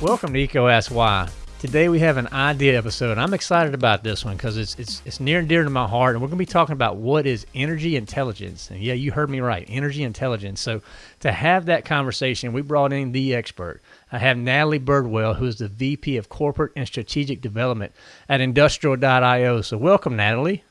Welcome to Eco Why. Today we have an idea episode. I'm excited about this one because it's, it's it's near and dear to my heart, and we're going to be talking about what is energy intelligence. And yeah, you heard me right, energy intelligence. So to have that conversation, we brought in the expert. I have Natalie Birdwell, who is the VP of Corporate and Strategic Development at Industrial.io. So welcome, Natalie.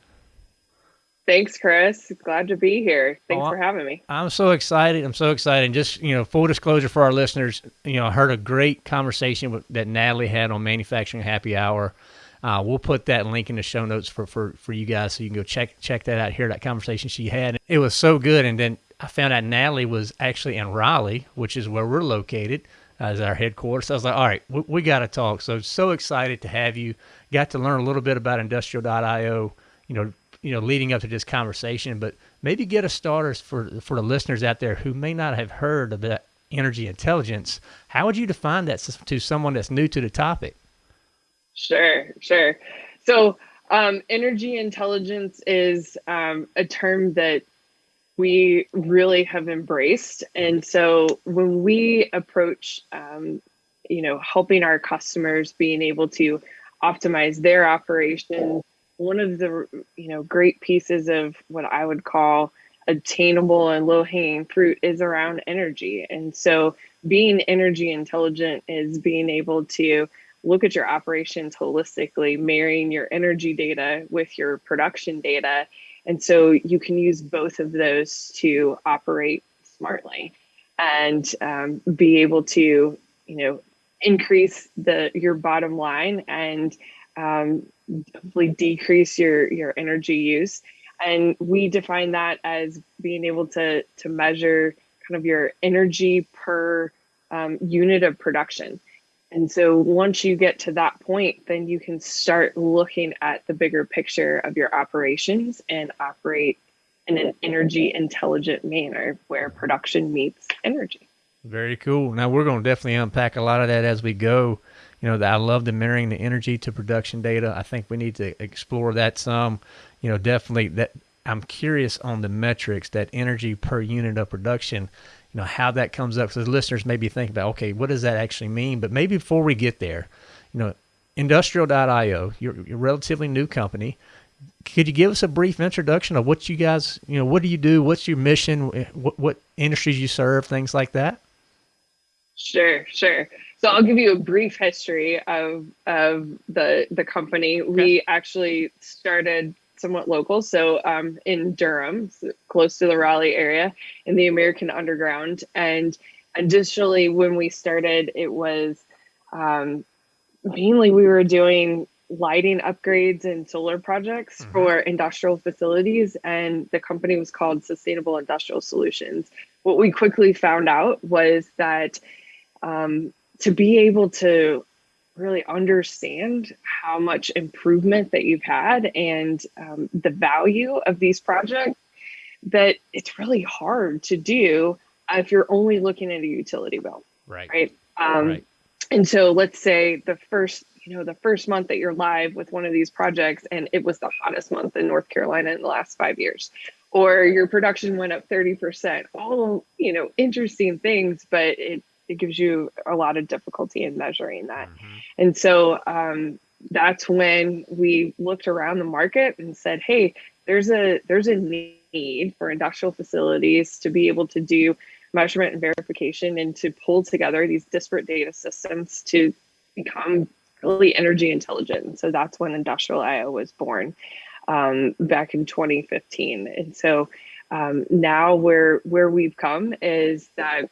Thanks, Chris. Glad to be here. Thanks oh, for having me. I'm so excited. I'm so excited. just, you know, full disclosure for our listeners, you know, I heard a great conversation with, that Natalie had on Manufacturing Happy Hour. Uh, we'll put that link in the show notes for, for, for you guys so you can go check check that out, hear that conversation she had. It was so good. And then I found out Natalie was actually in Raleigh, which is where we're located as our headquarters. So I was like, all right, we, we got to talk. So so excited to have you. Got to learn a little bit about industrial.io, you know, you know, leading up to this conversation, but maybe get a starters for for the listeners out there who may not have heard of that energy intelligence. How would you define that to someone that's new to the topic? Sure, sure. So, um, energy intelligence is um, a term that we really have embraced, and so when we approach, um, you know, helping our customers being able to optimize their operations one of the you know great pieces of what I would call attainable and low hanging fruit is around energy. And so being energy intelligent is being able to look at your operations holistically, marrying your energy data with your production data. And so you can use both of those to operate smartly and um, be able to, you know, increase the your bottom line and um, hopefully decrease your your energy use. And we define that as being able to to measure kind of your energy per um, unit of production. And so once you get to that point then you can start looking at the bigger picture of your operations and operate in an energy intelligent manner where production meets energy. Very cool. Now we're going to definitely unpack a lot of that as we go you know, I love the mirroring the energy to production data. I think we need to explore that some. You know, definitely that I'm curious on the metrics that energy per unit of production. You know how that comes up. So the listeners maybe think about, okay, what does that actually mean? But maybe before we get there, you know, Industrial.io, you're, you're a relatively new company. Could you give us a brief introduction of what you guys, you know, what do you do? What's your mission? What, what industries you serve? Things like that. Sure, sure. So I'll give you a brief history of of the the company. Okay. We actually started somewhat local, so um, in Durham, close to the Raleigh area, in the American Underground. And additionally, when we started, it was um, mainly we were doing lighting upgrades and solar projects mm-hmm. for industrial facilities, and the company was called Sustainable Industrial Solutions. What we quickly found out was that um, to be able to really understand how much improvement that you've had and um, the value of these projects that it's really hard to do if you're only looking at a utility bill right right, um, right. and so let's say the first you know the first month that you're live with one of these projects and it was the hottest month in north carolina in the last five years or your production went up 30% all you know interesting things but it it gives you a lot of difficulty in measuring that. Mm-hmm. And so um, that's when we looked around the market and said, hey, there's a there's a need for industrial facilities to be able to do measurement and verification and to pull together these disparate data systems to become really energy intelligent. And so that's when Industrial IO was born um, back in 2015. And so um, now where where we've come is that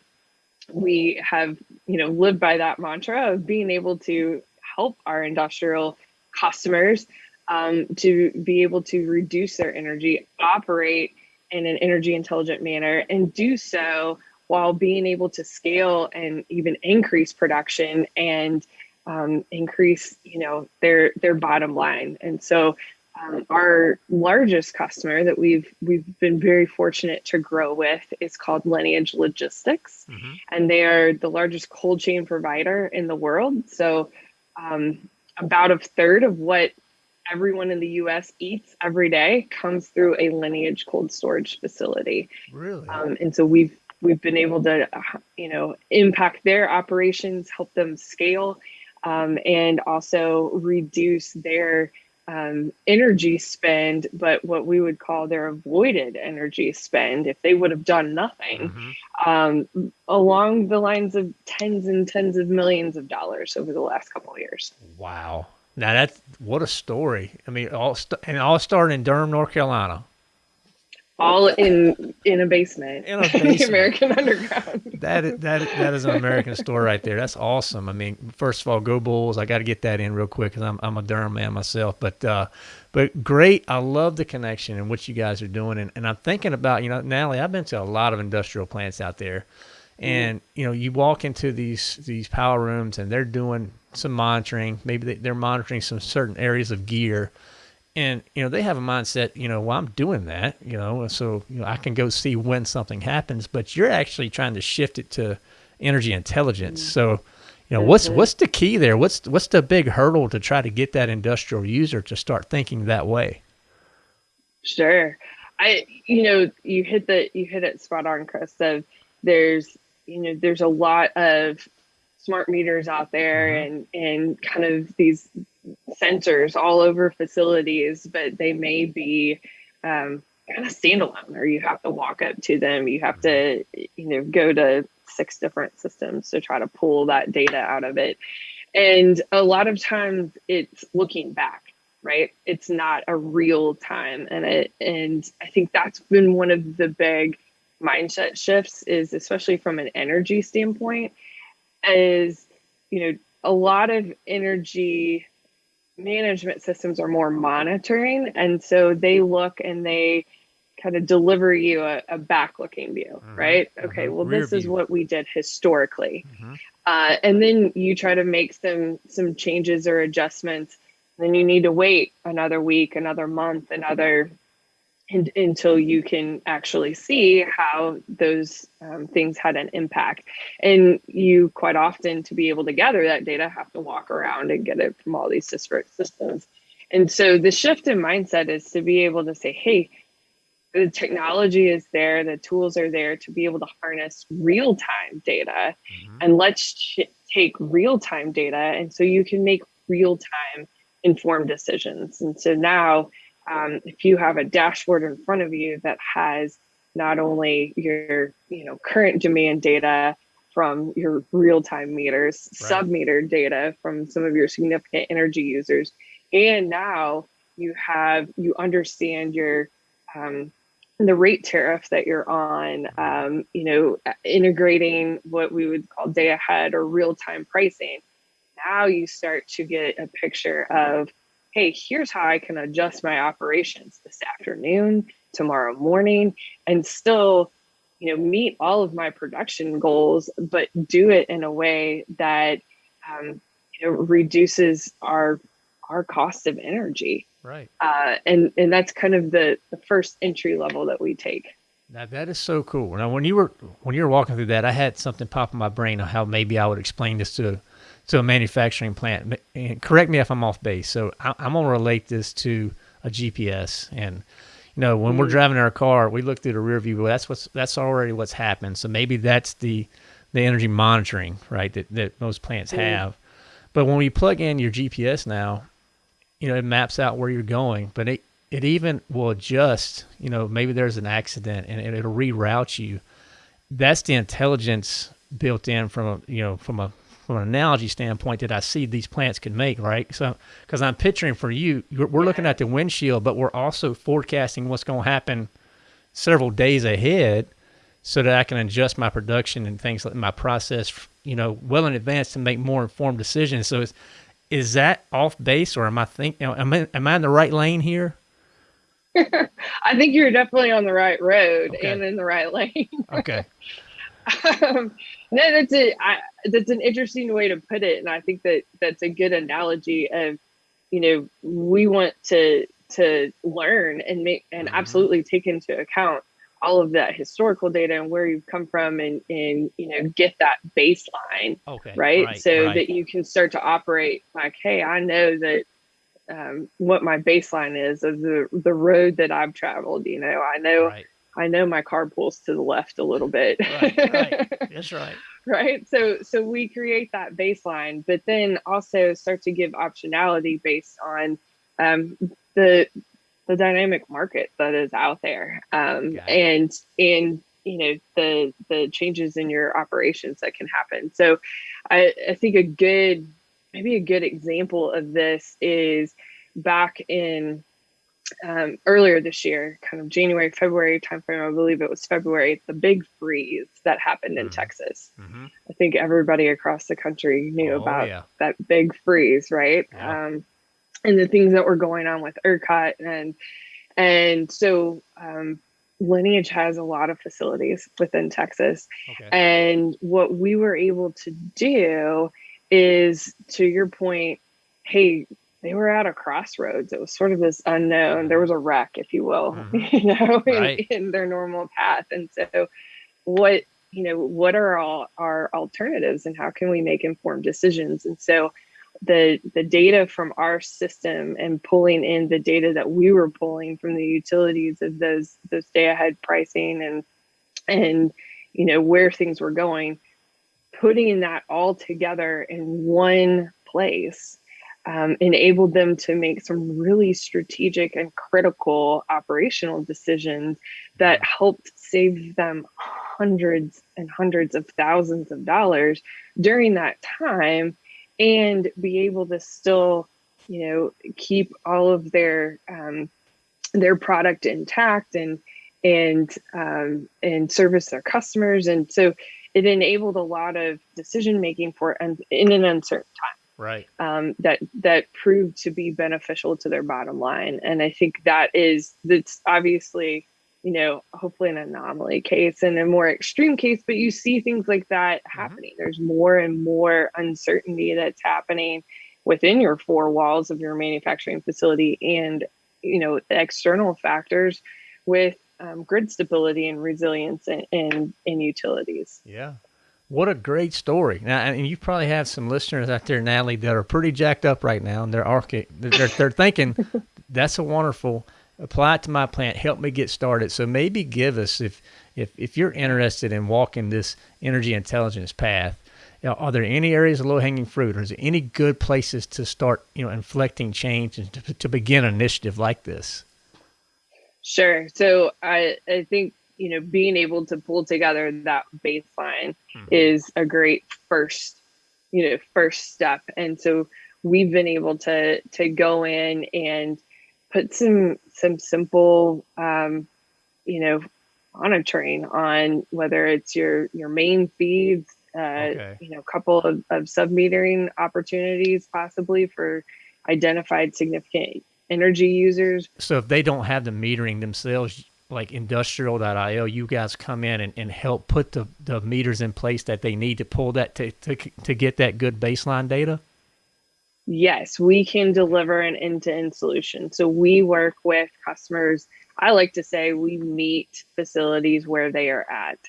we have you know lived by that mantra of being able to help our industrial customers um, to be able to reduce their energy operate in an energy intelligent manner and do so while being able to scale and even increase production and um, increase you know their their bottom line. And so um, our largest customer that we've we've been very fortunate to grow with is called Lineage Logistics, mm-hmm. and they are the largest cold chain provider in the world. So, um, about a third of what everyone in the U.S. eats every day comes through a Lineage cold storage facility. Really, um, and so we've we've been able to, you know, impact their operations, help them scale, um, and also reduce their um, energy spend, but what we would call their avoided energy spend if they would have done nothing, mm-hmm. um, along the lines of tens and tens of millions of dollars over the last couple of years. Wow. Now that's what a story. I mean, all st- and all started in Durham, North Carolina all in in a basement in a basement. American Underground. that is, that that is an American store right there. That's awesome. I mean, first of all, go Bulls! I got to get that in real quick because I'm I'm a Durham man myself. But uh, but great. I love the connection and what you guys are doing. And, and I'm thinking about you know, Natalie. I've been to a lot of industrial plants out there, and mm-hmm. you know, you walk into these these power rooms and they're doing some monitoring. Maybe they, they're monitoring some certain areas of gear and you know they have a mindset you know well i'm doing that you know so you know i can go see when something happens but you're actually trying to shift it to energy intelligence. Mm-hmm. so you know what's what's the key there? What's what's the big hurdle to try to get that industrial user to start thinking that way? Sure. I you know you hit the you hit it spot on chris of there's you know there's a lot of smart meters out there mm-hmm. and and kind of these sensors all over facilities, but they may be um, kind of standalone, or you have to walk up to them. You have to, you know, go to six different systems to try to pull that data out of it. And a lot of times it's looking back, right? It's not a real time. And it and I think that's been one of the big mindset shifts is especially from an energy standpoint, is you know, a lot of energy management systems are more monitoring and so they look and they kind of deliver you a, a back looking view mm-hmm. right okay mm-hmm. well Rear this view. is what we did historically mm-hmm. uh, and then you try to make some some changes or adjustments then you need to wait another week another month another in, until you can actually see how those um, things had an impact. And you quite often, to be able to gather that data, have to walk around and get it from all these disparate systems. And so the shift in mindset is to be able to say, hey, the technology is there, the tools are there to be able to harness real time data. Mm-hmm. And let's ch- take real time data. And so you can make real time informed decisions. And so now, um, if you have a dashboard in front of you that has not only your you know current demand data from your real-time meters right. sub-meter data from some of your significant energy users and now you have you understand your um, the rate tariff that you're on um, you know integrating what we would call day ahead or real-time pricing now you start to get a picture of hey, here's how I can adjust my operations this afternoon, tomorrow morning, and still, you know, meet all of my production goals, but do it in a way that um, you know reduces our our cost of energy. Right. Uh, and and that's kind of the the first entry level that we take. Now that is so cool. Now when you were when you were walking through that, I had something pop in my brain on how maybe I would explain this to to a manufacturing plant. And correct me if I'm off base. So I, am going to relate this to a GPS. And you know, when mm. we're driving our car, we look through the rear view. Well, that's what's that's already what's happened. So maybe that's the the energy monitoring, right? That that most plants mm. have. But when we plug in your GPS now, you know, it maps out where you're going. But it it even will adjust. You know, maybe there's an accident and it'll reroute you. That's the intelligence built in from a you know from a from an analogy standpoint that I see these plants can make, right? So, because I'm picturing for you, we're looking at the windshield, but we're also forecasting what's going to happen several days ahead so that I can adjust my production and things like my process, you know, well in advance to make more informed decisions. So, is, is that off base or am I think, you know, am I, am I in the right lane here? I think you're definitely on the right road okay. and in the right lane. okay. Um, no, that's a I, that's an interesting way to put it, and I think that that's a good analogy of, you know, we want to to learn and make and mm-hmm. absolutely take into account all of that historical data and where you've come from and and you know get that baseline okay right, right so right. that you can start to operate like hey i know that um, what my baseline is of the the road that i've traveled you know i know right I know my car pulls to the left a little bit. Right, right. That's right. right. So so we create that baseline, but then also start to give optionality based on um, the the dynamic market that is out there, um, and and you know the the changes in your operations that can happen. So I, I think a good maybe a good example of this is back in um, earlier this year, kind of January, February timeframe, I believe it was February, the big freeze that happened in mm-hmm. Texas. Mm-hmm. I think everybody across the country knew oh, about yeah. that big freeze, right? Yeah. Um, and the things that were going on with ERCOT and and so um, Lineage has a lot of facilities within Texas, okay. and what we were able to do is, to your point, hey, they were at a crossroads. It was sort of this unknown. There was a wreck, if you will, mm-hmm. you know, right. in, in, their normal path. And so, what you know, what are all our alternatives, and how can we make informed decisions? And so, the the data from our system and pulling in the data that we were pulling from the utilities of those those day ahead pricing and and you know where things were going, putting that all together in one place um, enabled them to make some really strategic and critical operational decisions that helped save them hundreds and hundreds of thousands of dollars during that time and be able to still you know keep all of their um, their product intact and and um, and service their customers. And so it enabled a lot of decision making for and in an uncertain time right um, that that proved to be beneficial to their bottom line and i think that is that's obviously you know hopefully an anomaly case and a more extreme case but you see things like that mm-hmm. happening mm-hmm. there's more and more uncertainty that's happening within your four walls of your manufacturing facility and you know external factors with um, grid stability and resilience in, in, in utilities yeah what a great story! Now, and you probably have some listeners out there, Natalie, that are pretty jacked up right now, and they're arca- they're, they're thinking, "That's a wonderful. Apply it to my plant. Help me get started." So maybe give us if if if you're interested in walking this energy intelligence path. You know, are there any areas of low hanging fruit, or is there any good places to start, you know, inflecting change and to, to begin an initiative like this? Sure. So I I think you know being able to pull together that baseline mm-hmm. is a great first you know first step and so we've been able to to go in and put some some simple um, you know monitoring on whether it's your your main feeds uh, okay. you know a couple of, of sub metering opportunities possibly for identified significant energy users so if they don't have the metering themselves like industrial.io, you guys come in and, and help put the, the meters in place that they need to pull that to, to, to get that good baseline data? Yes, we can deliver an end to end solution. So we work with customers. I like to say we meet facilities where they are at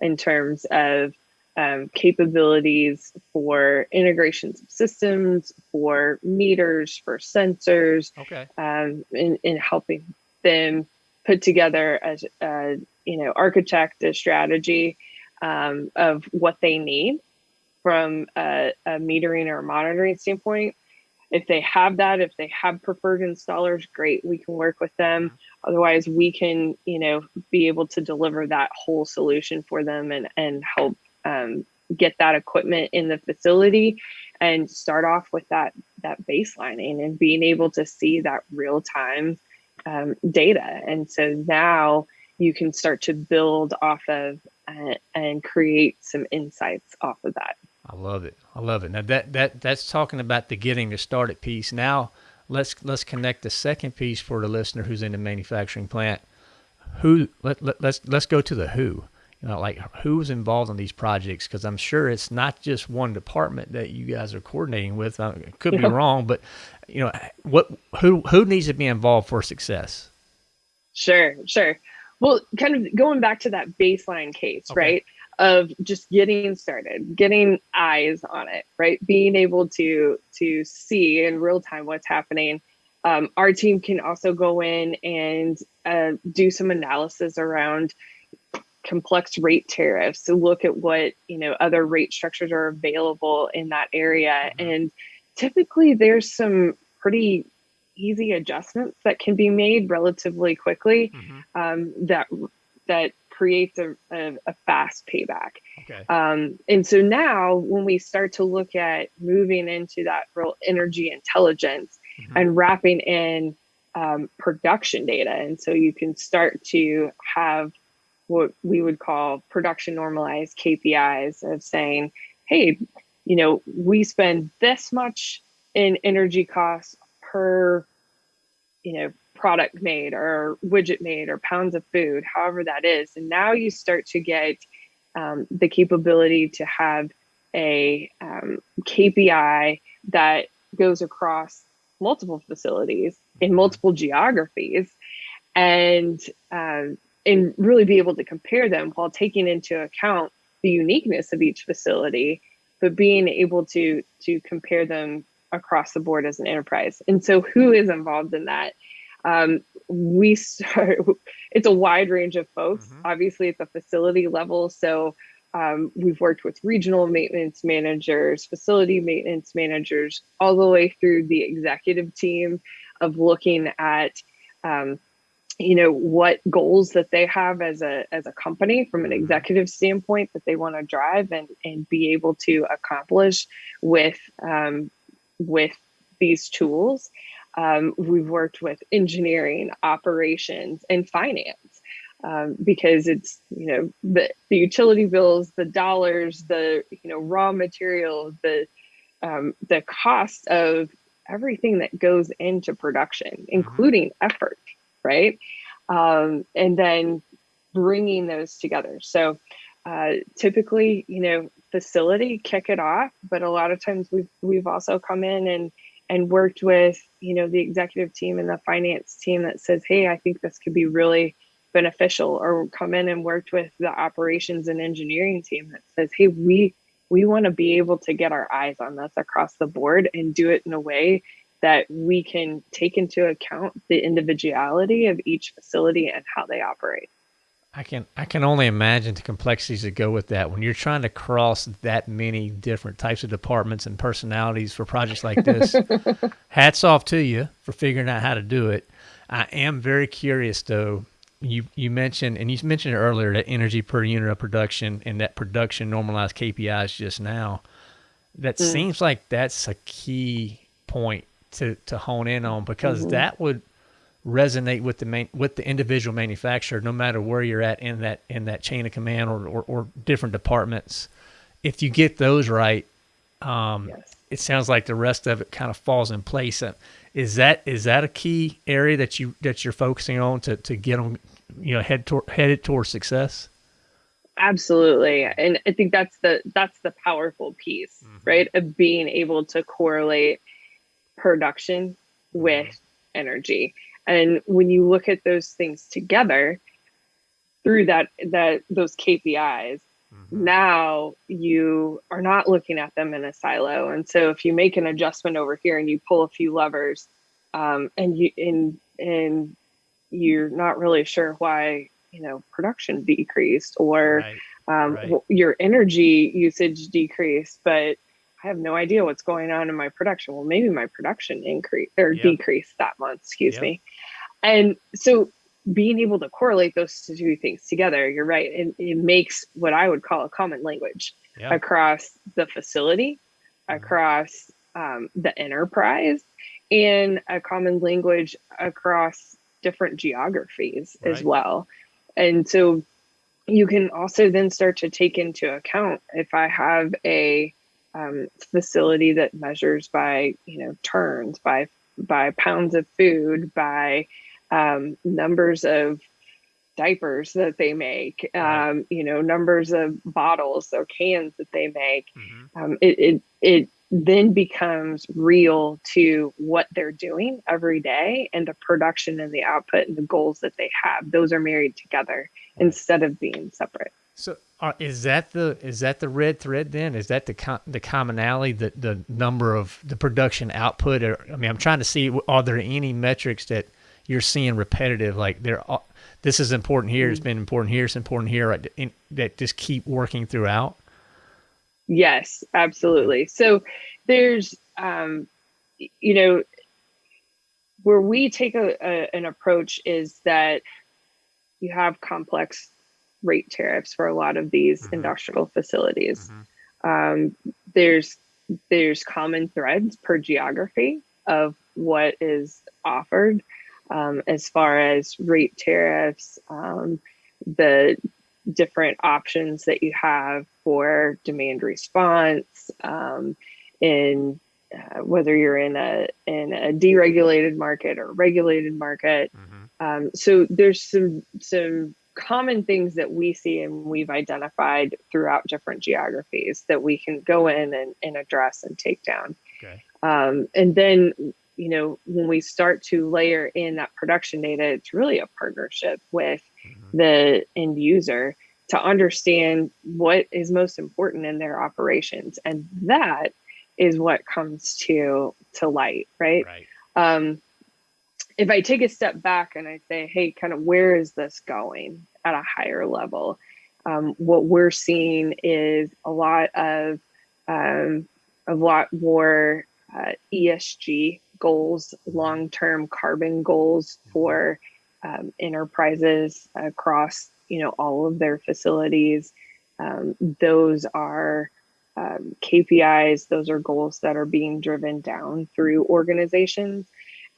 in terms of um, capabilities for integrations of systems, for meters, for sensors, okay. um, in, in helping them put together a, a you know architect a strategy um, of what they need from a, a metering or monitoring standpoint. If they have that if they have preferred installers great we can work with them. Otherwise we can you know be able to deliver that whole solution for them and and help um, get that equipment in the facility and start off with that that baselining and being able to see that real time um, data. And so now you can start to build off of uh, and create some insights off of that. I love it. I love it. Now that that that's talking about the getting the started piece. Now let's let's connect the second piece for the listener who's in the manufacturing plant. Who let, let let's let's go to the who you know, like who's involved in these projects? Because I'm sure it's not just one department that you guys are coordinating with. I could be wrong, but you know, what who who needs to be involved for success? Sure, sure. Well, kind of going back to that baseline case, okay. right? Of just getting started, getting eyes on it, right? Being able to to see in real time what's happening Um, our team can also go in and uh, do some analysis around complex rate tariffs to look at what you know other rate structures are available in that area mm-hmm. and typically there's some pretty easy adjustments that can be made relatively quickly mm-hmm. um, that that creates a, a, a fast payback okay. um, and so now when we start to look at moving into that real energy intelligence mm-hmm. and wrapping in um, production data and so you can start to have what we would call production normalized KPIs of saying, hey, you know, we spend this much in energy costs per, you know, product made or widget made or pounds of food, however that is. And now you start to get um, the capability to have a um, KPI that goes across multiple facilities in multiple geographies and um, and really be able to compare them while taking into account the uniqueness of each facility but being able to to compare them across the board as an enterprise and so who is involved in that um, we start it's a wide range of folks mm-hmm. obviously at the facility level so um, we've worked with regional maintenance managers facility maintenance managers all the way through the executive team of looking at um, you know what goals that they have as a as a company from an mm-hmm. executive standpoint that they want to drive and and be able to accomplish with um, with these tools um, we've worked with engineering operations and finance um, because it's you know the the utility bills the dollars the you know raw materials the um, the cost of everything that goes into production mm-hmm. including effort right? Um, and then bringing those together. So uh, typically, you know, facility kick it off, but a lot of times we've we've also come in and and worked with you know the executive team and the finance team that says, hey, I think this could be really beneficial, or come in and worked with the operations and engineering team that says, hey, we we want to be able to get our eyes on this across the board and do it in a way that we can take into account the individuality of each facility and how they operate. I can I can only imagine the complexities that go with that when you're trying to cross that many different types of departments and personalities for projects like this. hats off to you for figuring out how to do it. I am very curious though. You you mentioned and you mentioned it earlier that energy per unit of production and that production normalized KPIs just now. That mm. seems like that's a key point to to hone in on because mm-hmm. that would resonate with the main with the individual manufacturer no matter where you're at in that in that chain of command or or, or different departments if you get those right um, yes. it sounds like the rest of it kind of falls in place uh, is that is that a key area that you that you're focusing on to to get them you know head toward headed towards success absolutely and i think that's the that's the powerful piece mm-hmm. right of being able to correlate production with mm-hmm. energy. And when you look at those things together through that that those KPIs, mm-hmm. now you are not looking at them in a silo. And so if you make an adjustment over here and you pull a few levers, um, and you and and you're not really sure why you know production decreased or right. Um, right. your energy usage decreased, but I have no idea what's going on in my production. Well, maybe my production increased or yep. decreased that month, excuse yep. me. And so being able to correlate those two things together, you're right. It, it makes what I would call a common language yep. across the facility, mm-hmm. across um, the enterprise, and a common language across different geographies right. as well. And so you can also then start to take into account if I have a um, facility that measures by you know turns by by pounds of food by um, numbers of diapers that they make um, you know numbers of bottles or cans that they make. Mm-hmm. um, it, it it then becomes real to what they're doing every day and the production and the output and the goals that they have. Those are married together instead of being separate. So Are, is that the is that the red thread then? Is that the com- the commonality, the the number of the production output? Or I mean, I'm trying to see are there any metrics that you're seeing repetitive like there this is important here, It's been important here, it's important here that just keep working throughout? Yes, absolutely. So there's um, you know where we take a, a, an approach is that you have complex rate tariffs for a lot of these mm-hmm. industrial facilities. Mm-hmm. Um, there's there's common threads per geography of what is offered um, as far as rate tariffs, um, the different options that you have for demand response um, in uh, whether you're in a in a deregulated market or regulated market. Mm-hmm. Um, so there's some some common things that we see and we've identified throughout different geographies that we can go in and, and address and take down. Okay. Um, and then, you know, when we start to layer in that production data, it's really a partnership with mm-hmm. the end user to understand what is most important in their operations. And that is what comes to to light, right? right. Um, if I take a step back and I say, hey, kind of where is this going at a higher level? Um, what we're seeing is a lot of um, a lot more uh, ESG goals, long-term carbon goals for um, enterprises across you know all of their facilities. Um, those are um, KPIs. Those are goals that are being driven down through organizations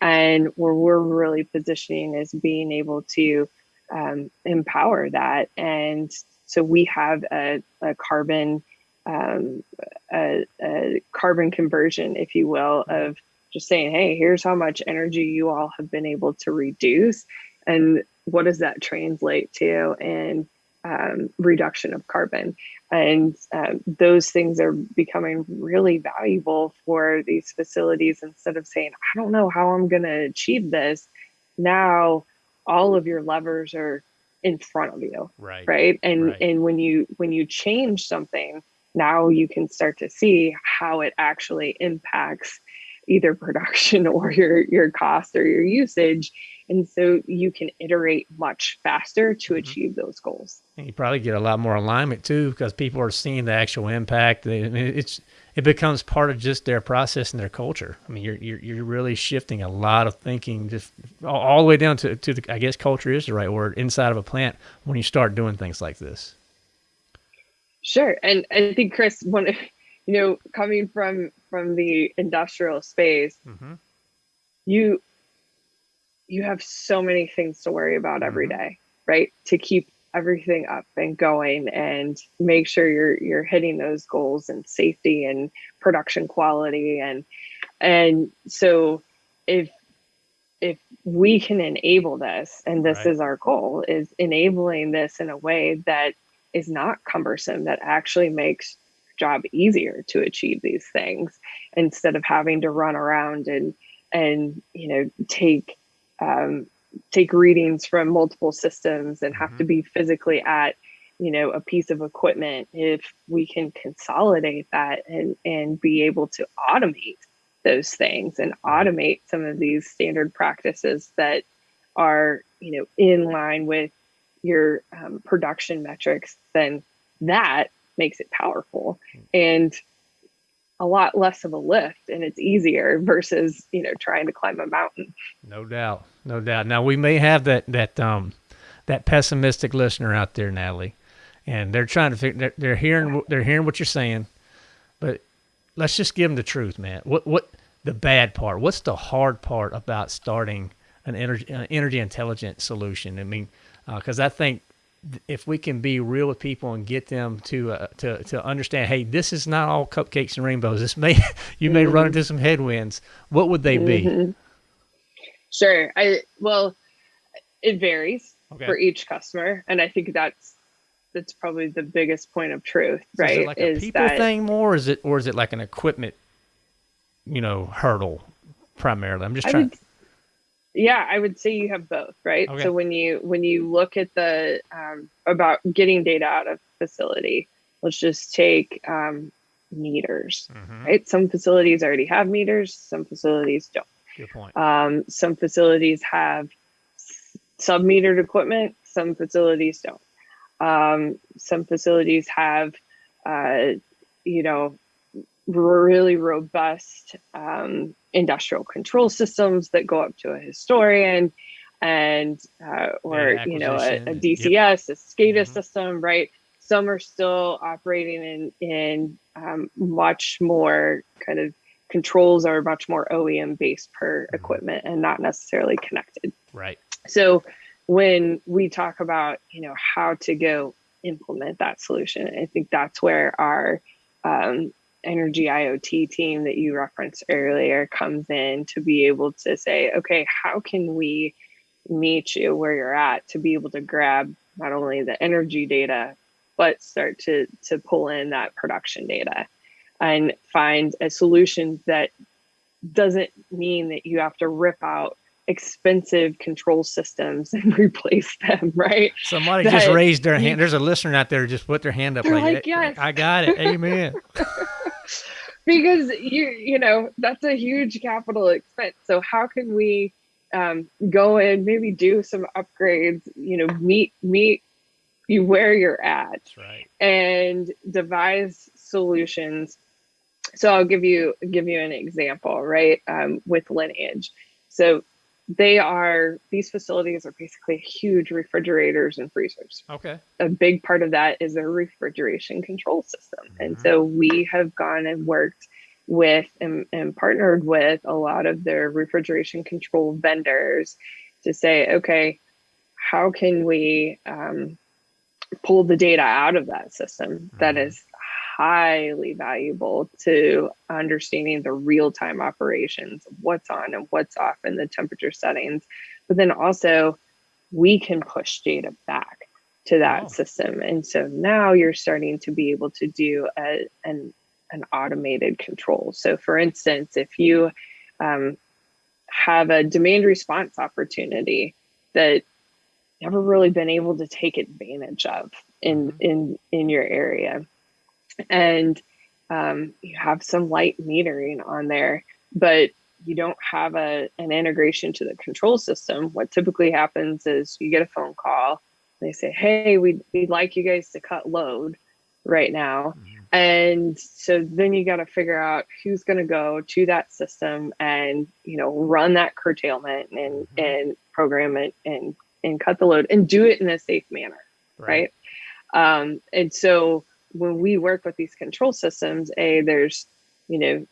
and where we're really positioning is being able to um, empower that. And so we have a, a carbon um, a, a, carbon conversion, if you will, of just saying, hey, here's how much energy you all have been able to reduce, and what does that translate to in um, reduction of carbon? And uh, those things are becoming really valuable for these facilities instead of saying, I don't know how I'm going to achieve this. Now, all of your levers are in front of you. Right. Right. And, right. and when you, when you change something, now you can start to see how it actually impacts either production or your, your cost or your usage and so you can iterate much faster to mm-hmm. achieve those goals. And you probably get a lot more alignment too because people are seeing the actual impact. It's it becomes part of just their process and their culture. I mean, you're you're, you're really shifting a lot of thinking just all, all the way down to to the I guess culture is the right word inside of a plant when you start doing things like this. Sure, and I think Chris, one, you know, coming from from the industrial space, mm-hmm. you you have so many things to worry about every mm-hmm. day, right? To keep everything up and going and make sure you're you're hitting those goals and safety and production quality and and so if if we can enable this and this right. is our goal is enabling this in a way that is not cumbersome that actually makes job easier to achieve these things instead of having to run around and and you know take um, take readings from multiple systems and have mm-hmm. to be physically at you know a piece of equipment if we can consolidate that and and be able to automate those things and automate some of these standard practices that are you know in line with your um, production metrics then that makes it powerful hmm. and a lot less of a lift and it's easier versus you know trying to climb a mountain. No doubt. No doubt. Now we may have that that um that pessimistic listener out there natalie and they're trying to figure they're, they're hearing they're hearing what you're saying but let's just give them the truth man. What what the bad part what's the hard part about starting an energy an energy intelligent solution? I mean because uh, i think if we can be real with people and get them to uh, to to understand, hey, this is not all cupcakes and rainbows. This may you may mm-hmm. run into some headwinds. What would they mm-hmm. be? Sure. I well, it varies okay. for each customer, and I think that's that's probably the biggest point of truth, so right? Is it like is a people that, thing more, or is it or is it like an equipment, you know, hurdle primarily? I'm just trying. Would, yeah i would say you have both right okay. so when you when you look at the um, about getting data out of facility. Let's just take um, meters, mm-hmm. right? Some facilities already have meters, some facilities don't. Good point. Um, some facilities have sub metered equipment, some facilities don't. Um, some facilities have, uh, you know, really robust um, industrial control systems that go up to a historian and uh, or you know a, a DCS, yep. a SCADA mm-hmm. system, right? Some are still operating in in um, much more kind of controls are much more OEM based per mm-hmm. equipment and not necessarily connected. Right. So when we talk about you know how to go implement that solution, I think that's where our um, energy IoT team that you referenced earlier comes in to be able to say, okay, how can we meet you where you're at to be able to grab not only the energy data, but start to to pull in that production data and find a solution that doesn't mean that you have to rip out expensive control systems and replace them, right? Somebody that, just raised their hand. There's a listener out there just put their hand up like, like yes. I got it. Amen. because you you know that's a huge capital expense. So how can we um, go and maybe do some upgrades? You know, meet meet you where you're at, right. and devise solutions. So I'll give you give you an example, right? Um, with Lineage. So they are these facilities are basically huge refrigerators and freezers. Okay. A big part of that is a refrigeration control system. Mm-hmm. And so we have gone and worked with and, and partnered with a lot of their refrigeration control vendors to say, okay, how can we um, pull the data out of that system mm-hmm. that is highly valuable to understanding the real time operations, what's on and what's off in the temperature settings. But then also, we can push data back to that oh. system. And so now you're starting to be able to do a, an, an automated control. So, for instance, if you um, have a demand response opportunity that never really been able to take advantage of in mm-hmm. in in your area and um, you have some light metering on there, but you don't have a an integration to the control system. What typically happens is you get a phone call. They say, "Hey, we'd we'd like you guys to cut load right now," mm-hmm. and so then you got to figure out who's going to go to that system and you know run that curtailment and mm-hmm. and program it and and cut the load and do it in a safe manner, right? right? Um, and so when we work with these control systems, a there's you know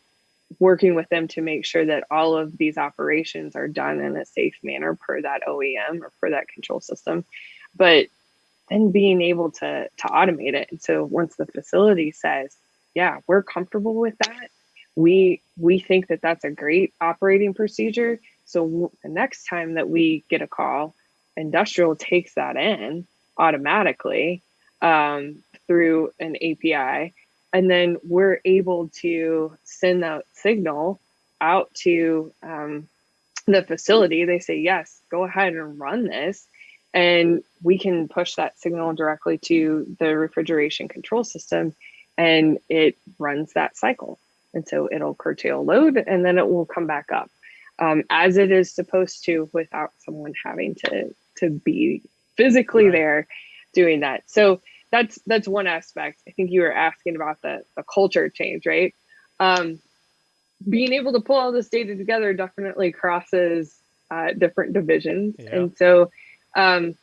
working with them to make sure that all of these operations are done in a safe manner per that OEM or per that control system, but then being able to to automate it. And so once the facility says, "Yeah, we're comfortable with that," we we think that that's a great operating procedure. So the next time that we get a call, industrial takes that in automatically um, through an API. And then we're able to send that signal out to um, the facility. They say, yes, go ahead and run this. And we can push that signal directly to the refrigeration control system and it runs that cycle. And so it'll curtail load and then it will come back up um, as it is supposed to without someone having to, to be physically right. there doing that. So that's that's one aspect. I think you were asking about the the culture change, right? Um, being able to pull all this data together definitely crosses uh, different divisions, yeah. and so um,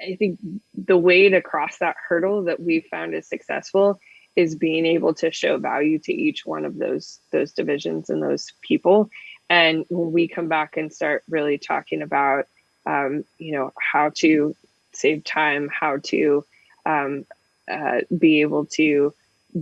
I think the way to cross that hurdle that we found is successful is being able to show value to each one of those those divisions and those people. And when we come back and start really talking about, um, you know, how to save time, how to um, uh, be able to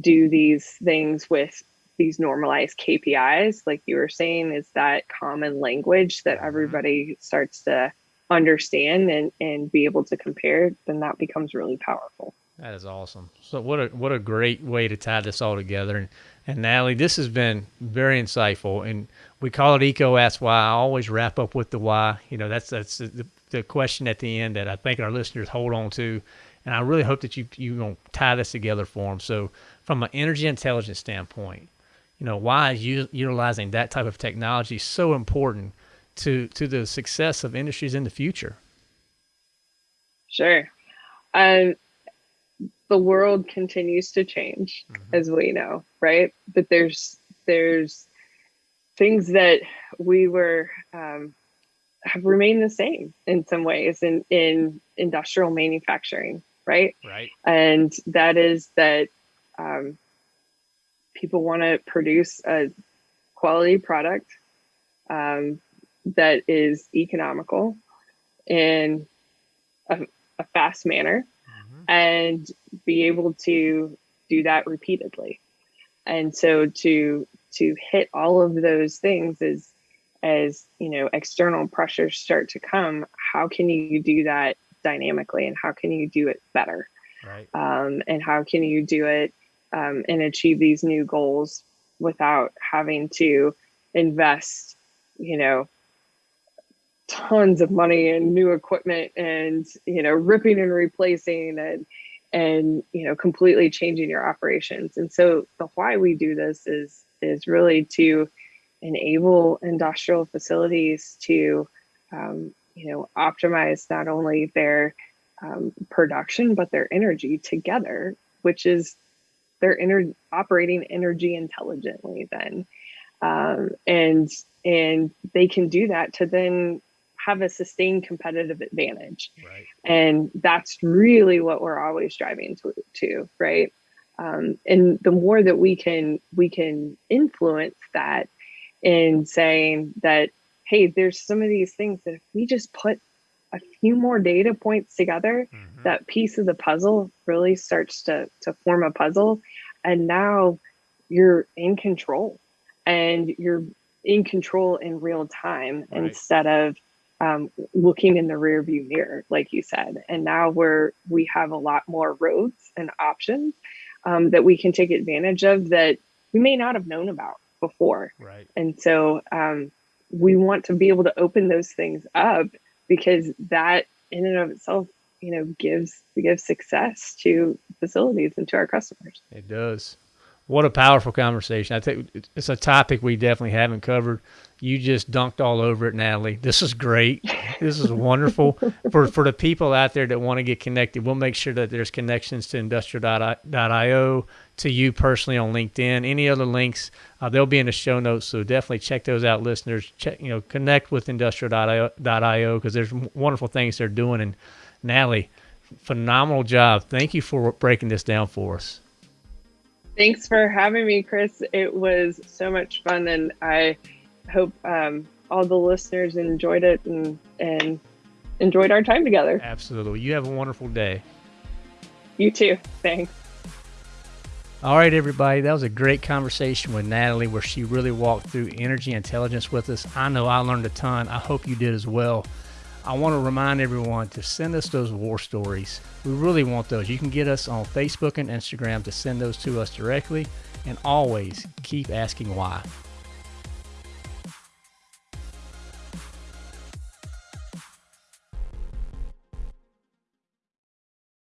do these things with these normalized KPIs, like you were saying, is that common language that mm-hmm. everybody starts to understand and, and be able to compare, then that becomes really powerful. That is awesome. So what a what a great way to tie this all together. And and Natalie, this has been very insightful. And we call it Eco Ask Why. I always wrap up with the why. You know, that's that's the, the question at the end that I think our listeners hold on to And I really hope that you you gonna tie this together for them. So from an energy intelligence standpoint, you know, why is u- utilizing that type of technology so important to to the success of industries in the future? Sure. Um, the world continues to change, mm-hmm. as we know, right? But there's there's things that we were um, have remained the same in some ways in in industrial manufacturing, right? Right. And that is that um, people want to produce a quality product um, that is economical in a, a fast manner mm-hmm. and be able to do that repeatedly and so to to hit all of those things is as you know external pressures start to come how can you do that dynamically and how can you do it better? Right. Um, and how can you do it um, and achieve these new goals without having to invest you know tons of money and new equipment and you know ripping and replacing and and you know completely changing your operations. And so the why we do this is is really to enable industrial facilities to um, you know optimize not only their um, production but their energy together which is they're operating energy intelligently then um, and and they can do that to then have a sustained competitive advantage. Right. And that's really what we're always striving to, to right? Um, and the more that we can we can influence that in saying that, hey, there's some of these things that if we just put a few more data points together, mm-hmm. that piece of the puzzle really starts to to form a puzzle. And now you're in control and you're in control in real time right. instead of um, looking in the rear view mirror, like you said. And now we're we have a lot more roads and options um, that we can take advantage of that we may not have known about before. Right. And so um, we want to be able to open those things up because that in and of itself, you know, gives gives success to facilities and to our customers. It does. What a powerful conversation. I think it's a topic we definitely haven't covered. You just dunked all over it, Natalie. This is great. This is wonderful for for the people out there that want to get connected. We'll make sure that there's connections to industrial.io, to you personally on LinkedIn. Any other links, uh, they'll be in the show notes. So definitely check those out, listeners. Check, you know, connect with industrial.io because there's wonderful things they're doing. And Natalie, phenomenal job. Thank you for breaking this down for us. Thanks for having me, Chris. It was so much fun, and I hope um, all the listeners enjoyed it and and enjoyed our time together. Absolutely. You have a wonderful day. You too. Thanks. All right, everybody. That was a great conversation with Natalie where she really walked through energy intelligence with us. I know I learned a ton. I hope you did as well. I want to remind everyone to send us those war stories. We really want those. You can get us on Facebook and Instagram to send those to us directly. And always keep asking why.